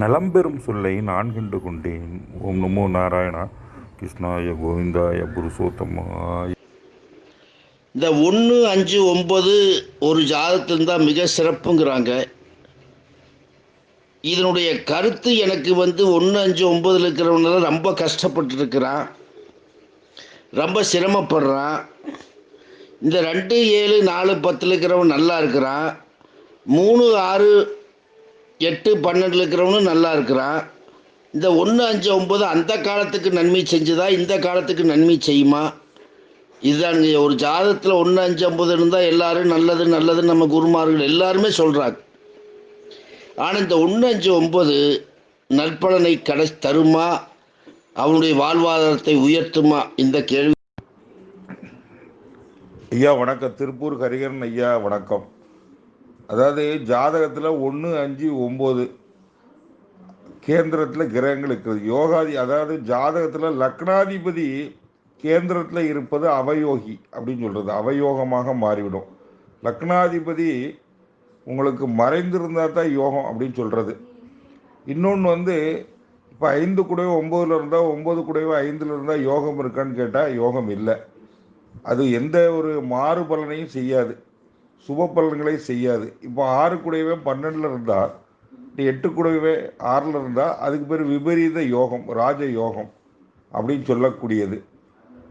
நலம்பெறும் சொல்லை நான் கண்டு கொண்டேன். ஓம் நமோ நாராயணா. கிருஷ்ணாய கோவிந்தாய புருஷோத்தமாய. இந்த ஒன்று அஞ்சு ஒம்பது ஒரு ஜாதகத்தில் தான் மிக சிறப்புங்கிறாங்க. இதனுடைய கருத்து எனக்கு வந்து ஒன்று அஞ்சு ஒம்பதில் இருக்கிறவனால ரொம்ப கஷ்டப்பட்டுருக்கிறான். ரொம்ப சிரமப்படுறான். இந்த ரெண்டு ஏழு நாலு பத்தில் இருக்கிறவன் நல்லா இருக்கிறான். மூணு ஆறு எட்டு பன்னெண்டில் இருக்கிறவனும் நல்லா இருக்கிறான். இந்த ஒன்று அஞ்சு ஒம்பது அந்த காலத்துக்கு நன்மை செஞ்சுதா? இந்த காலத்துக்கு நன்மை செய்யுமா? இதுதானுங்க ஒரு ஜாதத்தில் ஒன்று அஞ்சு ஐம்பது இருந்தால் எல்லாரும் நல்லது நல்லதுன்னு நம்ம குருமார்கள் எல்லாருமே சொல்கிறாங்க ஆனால் இந்த ஒன்று அஞ்சு ஒம்பது நற்பலனை கடை தருமா? அவனுடைய வாழ்வாதாரத்தை உயர்த்துமா? இந்த கேள்வி. ஐயா வணக்கம். திருப்பூர் ஹரிகரன் ஐயா வணக்கம். அதாவது ஜாதகத்தில் ஒன்று அஞ்சு ஒம்பது கேந்திரத்தில் கிரகங்கள் இருக்கிறது. யோகாதி அதாவது ஜாதகத்தில் லக்னாதிபதி கேந்திரத்தில் இருப்பது அவயோகி அப்படின்னு சொல்கிறது அவயோகமாக மாறிவிடும். லக்னாதிபதி உங்களுக்கு மறைந்திருந்தால் தான் யோகம் அப்படின்னு சொல்கிறது இன்னொன்று வந்து இப்போ ஐந்து கூடவே ஒம்போதில் இருந்தால் ஒம்பது கூடவே ஐந்தில் இருந்தால் யோகம் இருக்கான்னு கேட்டால் யோகம் இல்லை. அது எந்த ஒரு மாறுபலனையும் செய்யாது. சுப பலன்களை செய்யாது. இப்போ ஆறு கூடவே பன்னெண்டில் இருந்தால் எட்டு கூடவே ஆறில் இருந்தால் அதுக்கு பேர் விபரீத யோகம் ராஜ யோகம் அப்படின்னு சொல்லக்கூடியது.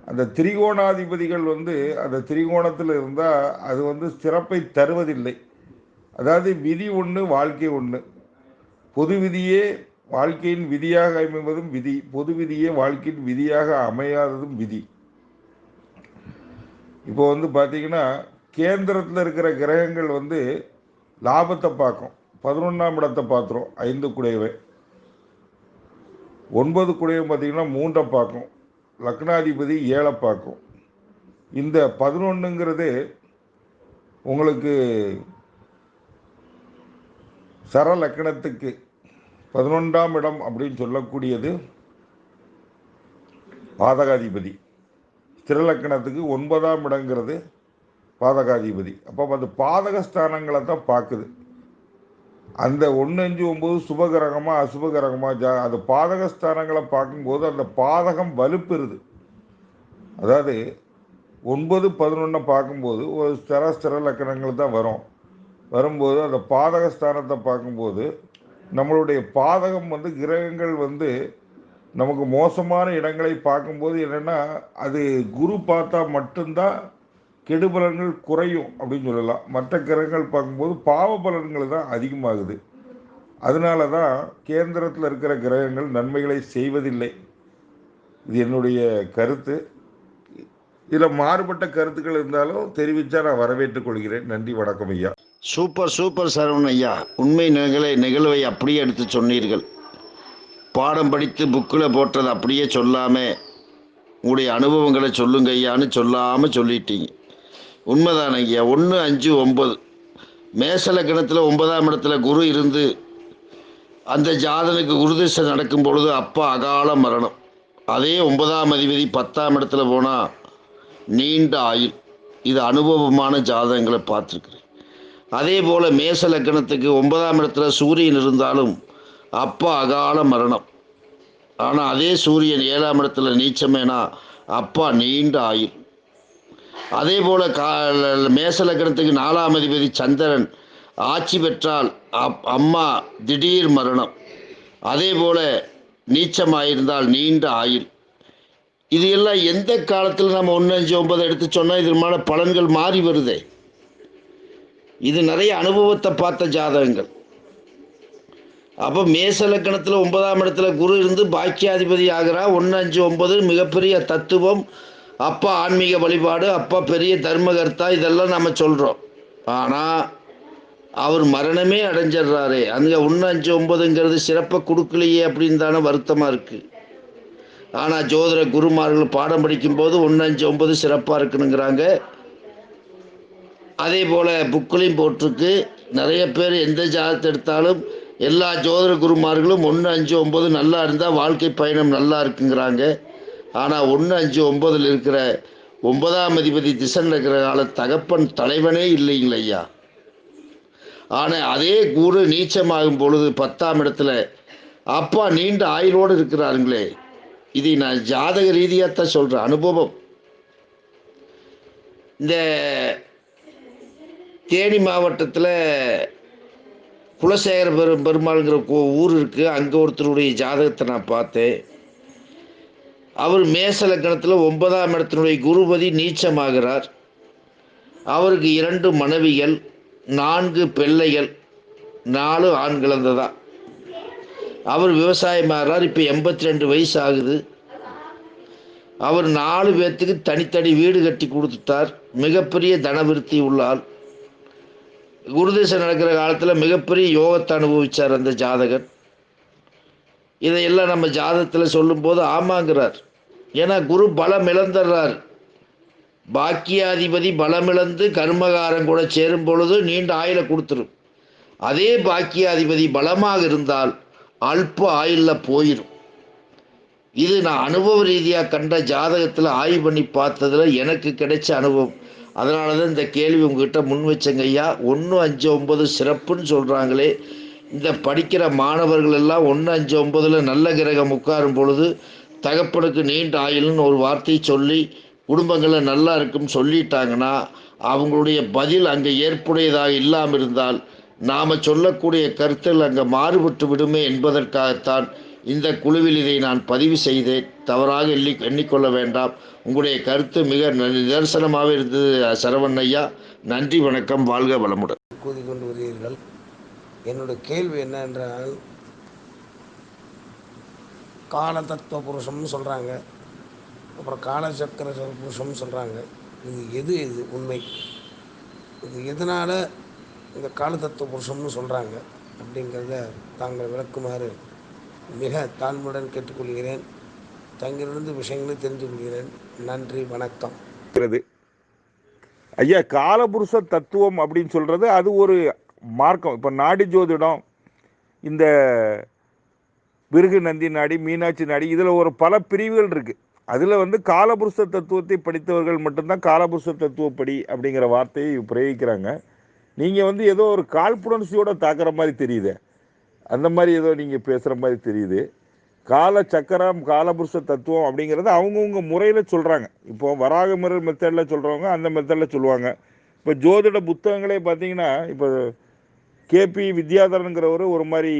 அந்த திரிகோணாதிபதிகள் வந்து அந்த திரிகோணத்தில் இருந்தால் அது வந்து சிறப்பை தருவதில்லை. அதாவது விதி ஒன்று வாழ்க்கை ஒன்று பொது விதியே வாழ்க்கையின் விதியாக அமைவதும் விதி. பொது விதியே வாழ்க்கையின் விதியாக அமையாததும் விதி. இப்போ வந்து பார்த்தீங்கன்னா கேந்திரத்தில் இருக்கிற கிரகங்கள் வந்து லாபத்தை பார்க்கும். பதினொன்றாம் இடத்தை பார்த்துரும். ஐந்து குடையவை. ஒன்பது குடையவை பார்த்திங்கன்னா மூன்றை பார்க்கும். லக்னாதிபதி ஏழை பார்க்கும். இந்த பதினொன்றுங்கிறது உங்களுக்கு சர லக்கணத்துக்கு பதினொன்றாம் இடம் அப்படின்னு சொல்லக்கூடியது பாதகாதிபதி. ஸ்திரலக்கணத்துக்கு ஒன்பதாம் இடங்கிறது பாதகாதிபதி. அப்போ அது பாதகஸ்தானங்களை தான் பார்க்குது அந்த ஒன்று அஞ்சு ஒம்பது சுபகிரகமாக அசுபகிரகமாக ஜா அது பாதகஸ்தானங்களை பார்க்கும்போது அந்த பாதகம் வலுப்பெறுது. அதாவது ஒன்பது பதினொன்றை பார்க்கும்போது ஒரு ஸ்திர ஸ்திர லக்கணங்கள் தான் வரும். வரும்போது அந்த பாதகஸ்தானத்தை பார்க்கும்போது நம்மளுடைய பாதகம் வந்து கிரகங்கள் வந்து நமக்கு மோசமான இடங்களை பார்க்கும்போது என்னென்னா அது குரு பார்த்தா மட்டும்தான் கெடுபலன்கள் குறையும் அப்படின்னு சொல்லலாம். மற்ற கிரகங்கள் பார்க்கும்போது பாவ பலன்கள் தான் அதிகமாகுது. அதனால தான் கேந்திரத்தில் இருக்கிற கிரகங்கள் நன்மைகளை செய்வதில்லை. இது என்னுடைய கருத்து. இதில் மாறுபட்ட கருத்துக்கள் இருந்தாலும் தெரிவித்தா நான் வரவேற்றுக் கொள்கிறேன். நன்றி வணக்கம் ஐயா. சூப்பர் சூப்பர் சரவணன் ஐயா. உண்மை நிகழை நிகழ்வை அப்படியே எடுத்து சொன்னீர்கள். பாடம் படித்து புக்கில் போட்டதை அப்படியே சொல்லாமல் உங்களுடைய அனுபவங்களை சொல்லுங்க ஐயான்னு சொல்லாமல் சொல்லிட்டீங்க. உண்மைதான் ஐயா? ஒன்று அஞ்சு ஒம்பது மேசலக்கணத்தில் ஒன்பதாம் இடத்துல குரு இருந்து அந்த ஜாதனுக்கு குருதிசை நடக்கும் பொழுது அப்பா அகால மரணம். அதே ஒன்பதாம் அதிபதி பத்தாம் இடத்துல போனால் நீண்ட ஆயுள். இது அனுபவமான ஜாதகங்களை பார்த்துருக்குறேன். அதே போல் மேச லக்கணத்துக்கு ஒன்பதாம் இடத்துல சூரியன் இருந்தாலும் அப்பா அகால மரணம். ஆனால் அதே சூரியன் ஏழாம் இடத்துல நீச்சமேனா அப்பா நீண்ட ஆயுள். அதே போல கா மேச லக்னத்துக்கு நாலாம் அதிபதி சந்திரன் ஆட்சி பெற்றால் அப் அம்மா திடீர் மரணம். அதே போல நீச்சமாயிருந்தால் நீண்ட ஆயுள். இது எல்லாம் எந்த காலத்தில் நம்ம ஒன்று அஞ்சு ஒன்பது எடுத்து சொன்னால் இதற்கான பலன்கள் மாறி வருதே. இது நிறைய அனுபவத்தை பார்த்த ஜாதகங்கள். அப்போ மேச லக்கணத்தில் ஒன்பதாம் இடத்துல குரு இருந்து பாக்கியாதிபதி ஆகிறா ஒன்று அஞ்சு ஒன்பது மிகப்பெரிய தத்துவம். அப்பா ஆன்மீக வழிபாடு அப்பா பெரிய தர்மகர்த்தா இதெல்லாம் நம்ம சொல்கிறோம் ஆனால் அவர் மரணமே அடைஞ்சிடுறாரு. அங்கே ஒன்று அஞ்சு ஒன்பதுங்கிறது சிறப்பை கொடுக்கலையே அப்படின்னு தானே வருத்தமாக இருக்குது ஆனால் ஜோதிட குருமார்கள் பாடம் படிக்கும்போது ஒன்று அஞ்சு ஒன்பது சிறப்பாக இருக்குனுங்கிறாங்க அதே போல் புக்கிலையும் போட்டிருக்கு. நிறைய பேர் எந்த ஜாதத்தை எடுத்தாலும் எல்லா ஜோதிட குருமார்களும் ஒன்று அஞ்சு ஒம்பது நல்லா இருந்தால் வாழ்க்கை பயணம் நல்லா இருக்குங்கிறாங்க. ஆனால் ஒன்று அஞ்சு ஒம்பதில் இருக்கிற ஒன்பதாம் அதிபதி திசன் இருக்கிற கால தகப்பன் தலைவனே இல்லைங்கள ஐயா. ஆனால் அதே குரு நீச்சமாகும் பொழுது பத்தாம் இடத்துல அப்பா நீண்ட ஆயுளோடு இருக்கிறாருங்களே இதை நான் ஜாதக ரீதியாக தான் சொல்கிறேன் அனுபவம். இந்த தேனி மாவட்டத்தில் குலசேகர பெரு பெருமாள்ங்கிற கோ- ஊர் இருக்குது அங்கே ஒருத்தருடைய ஜாதகத்தை நான் பார்த்தேன். அவர் மேச லக்கணத்தில் ஒன்பதாம் இடத்தினுடைய குருபதி நீச்சமாகிறார். அவருக்கு இரண்டு மனைவிகள் நான்கு பிள்ளைகள் நாலு ஆண் குழந்தை அவர் விவசாயமாகிறார் இப்போ எண்பத்தி ரெண்டு வயசு ஆகுது. அவர் நாலு பேர்த்துக்கு தனித்தனி வீடு கட்டி கொடுத்துட்டார். மிகப்பெரிய தனவிருத்தி உள்ளால் குருதேசம் நடக்கிற காலத்தில் மிகப்பெரிய யோகத்தை அனுபவித்தார் அந்த ஜாதகன் இதையெல்லாம் நம்ம ஜாதகத்தில் சொல்லும்போது ஆமாங்கிறார். ஏன்னா குரு பலம் இழந்துடுறார் பாக்கியாதிபதி பலமிழந்து கர்மகாரம் கூட சேரும் பொழுது நீண்ட ஆயில கொடுத்துரும். அதே பாக்கியாதிபதி பலமாக இருந்தால் அல்ப ஆயுளில் போயிடும் இது நான் அனுபவ ரீதியாக கண்ட ஜாதகத்தில் ஆய்வு பண்ணி பார்த்ததுல எனக்கு கிடைச்ச அனுபவம். அதனால தான் இந்த கேள்வி உங்ககிட்ட முன் வச்சங்கய்யா ஒன்று அஞ்சு ஒம்பது சிறப்புன்னு சொல்கிறாங்களே இந்த படிக்கிற மாணவர்கள் எல்லாம் ஒன்று அஞ்சு ஒன்பதில் நல்ல கிரகம் உட்காரும் பொழுது தகப்பனுக்கு நீண்ட ஆயுள்னு ஒரு வார்த்தையை சொல்லி குடும்பங்களை நல்லா இருக்குன்னு சொல்லிட்டாங்கன்னா அவங்களுடைய பதில் அங்கே ஏற்புடையதாக இல்லாமல் இருந்தால் நாம் சொல்லக்கூடிய கருத்தில் அங்கே மாறுபட்டு விடுமே என்பதற்காகத்தான் இந்த குழுவில் இதை நான் பதிவு செய்தேன். தவறாக எண்ணி எண்ணிக்கொள்ள வேண்டாம். உங்களுடைய கருத்து மிக நிதர்சனமாக இருந்தது சரவண் ஐயா. நன்றி வணக்கம் வாழ்க வளமுடன். கூதி கொண்டு வருகிறீர்கள். என்னோட கேள்வி என்னென்றால் கால தத்துவ புருஷம்னு சொல்கிறாங்க அப்புறம் காலச்சக்கர புருஷம்னு சொல்கிறாங்க இது எது இது உண்மை? இது எதனால் இந்த கால தத்துவ புருஷம்னு சொல்கிறாங்க அப்படிங்கிறத தாங்கள் விளக்குமாறு மிக தாழ்மையுடன் கேட்டுக்கொள்கிறேன். தங்களிலிருந்து விஷயங்களை தெரிந்து கொள்கிறேன் நன்றி வணக்கம். ஐயா காலபுருஷ தத்துவம் அப்படின்னு சொல்கிறது அது ஒரு மார்க்கம். இப்போ நாடி ஜோதிடம் இந்த விருகு நந்தி நாடி மீனாட்சி நாடி இதில் ஒரு பல பிரிவுகள் இருக்குது அதில் வந்து காலபுருஷ தத்துவத்தை படித்தவர்கள் மட்டும்தான் காலபுருஷ தத்துவப்படி அப்படிங்கிற வார்த்தையை பிரயோகிக்கிறாங்க. நீங்கள் வந்து ஏதோ ஒரு காழ்ப்புணர்ச்சியோட தாக்குற மாதிரி தெரியுது. அந்த மாதிரி ஏதோ நீங்கள் பேசுகிற மாதிரி தெரியுது. கால சக்கரம் காலபுருஷ தத்துவம் அப்படிங்கிறது அவங்கவுங்க முறையில் சொல்கிறாங்க இப்போ வராக முறை மெத்தடில் சொல்கிறவங்க அந்த மெத்தடில் சொல்லுவாங்க. இப்போ ஜோதிட புத்தகங்களே பார்த்தீங்கன்னா இப்போ கேபி வித்யாதரனுங்கிறவர் ஒரு மாதிரி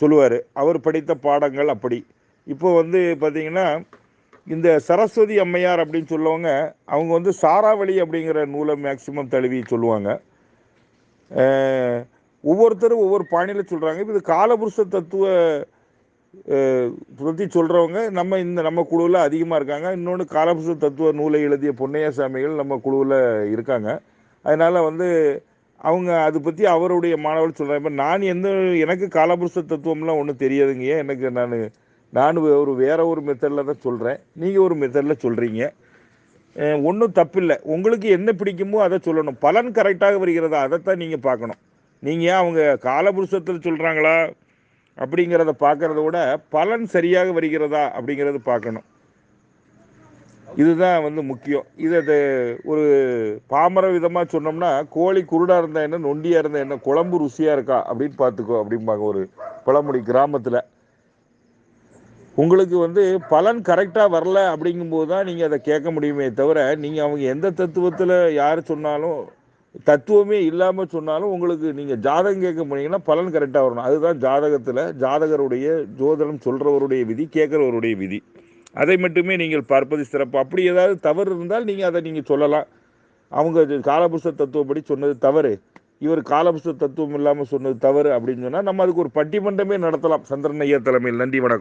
சொல்லுவார். அவர் படித்த பாடங்கள் அப்படி. இப்போ வந்து பார்த்திங்கன்னா இந்த சரஸ்வதி அம்மையார் அப்படின்னு சொல்லவங்க அவங்க வந்து சாராவளி அப்படிங்கிற நூலை மேக்சிமம் தழுவி சொல்லுவாங்க. ஒவ்வொருத்தரும் ஒவ்வொரு பாணியில் சொல்கிறாங்க இது காலபுருஷ தத்துவ பற்றி சொல்கிறவங்க நம்ம இந்த நம்ம குழுவில் அதிகமாக இருக்காங்க. இன்னொன்று காலபுருஷ தத்துவ நூலை எழுதிய பொன்னைய சாமிகள் நம்ம குழுவில் இருக்காங்க. அதனால் வந்து அவங்க அதை பற்றி அவருடைய மாணவர் சொல்கிறாங்க இப்போ நான் எந்த எனக்கு காலபுருஷ தத்துவம்லாம் ஒன்றும் தெரியாதுங்க. எனக்கு நான் நான் ஒரு வேற ஒரு மெத்தடில் தான் சொல்கிறேன் நீங்கள் ஒரு மெத்தடில் சொல்கிறீங்க ஒன்றும் தப்பில்லை. உங்களுக்கு என்ன பிடிக்குமோ அதை சொல்லணும். பலன் கரெக்டாக வருகிறதா அதைத்தான் நீங்கள் பார்க்கணும். நீங்கள் அவங்க காலபுருஷத்தில் சொல்கிறாங்களா அப்படிங்கிறத பார்க்குறத விட பலன் சரியாக வருகிறதா அப்படிங்கிறத பார்க்கணும். இதுதான் வந்து முக்கியம். இதை இது ஒரு பாமர விதமாக சொன்னோம்னா கோழி குருடாக இருந்தால் என்ன நொண்டியாக இருந்தால் என்ன குழம்பு ருசியாக இருக்கா அப்படின்னு பார்த்துக்கோ அப்படிம்பாங்க ஒரு பழமொழி கிராமத்தில். உங்களுக்கு வந்து பலன் கரெக்டாக வரல அப்படிங்கும்போது தான் நீங்கள் அதை கேட்க முடியுமே தவிர நீங்கள் அவங்க எந்த தத்துவத்தில் யார் சொன்னாலும் தத்துவமே இல்லாமல் சொன்னாலும் உங்களுக்கு நீங்கள் ஜாதகம் கேட்க போனீங்கன்னா பலன் கரெக்டாக வரணும். அதுதான் ஜாதகத்தில் ஜாதகருடைய ஜோதனம் சொல்கிறவருடைய விதி கேட்குறவருடைய விதி. அதை மட்டுமே நீங்கள் பார்ப்பது சிறப்பு. அப்படி ஏதாவது தவறு இருந்தால் நீங்கள் அதை நீங்கள் சொல்லலாம். அவங்க இது காலபுருஷ தத்துவப்படி சொன்னது தவறு. இவர் காலபுருஷ தத்துவம் இல்லாமல் சொன்னது தவறு அப்படின்னு சொன்னால் நம்ம அதுக்கு ஒரு பட்டிமன்றமே நடத்தலாம். சந்திரன் ஐயா தலைமையில். நன்றி வணக்கம்.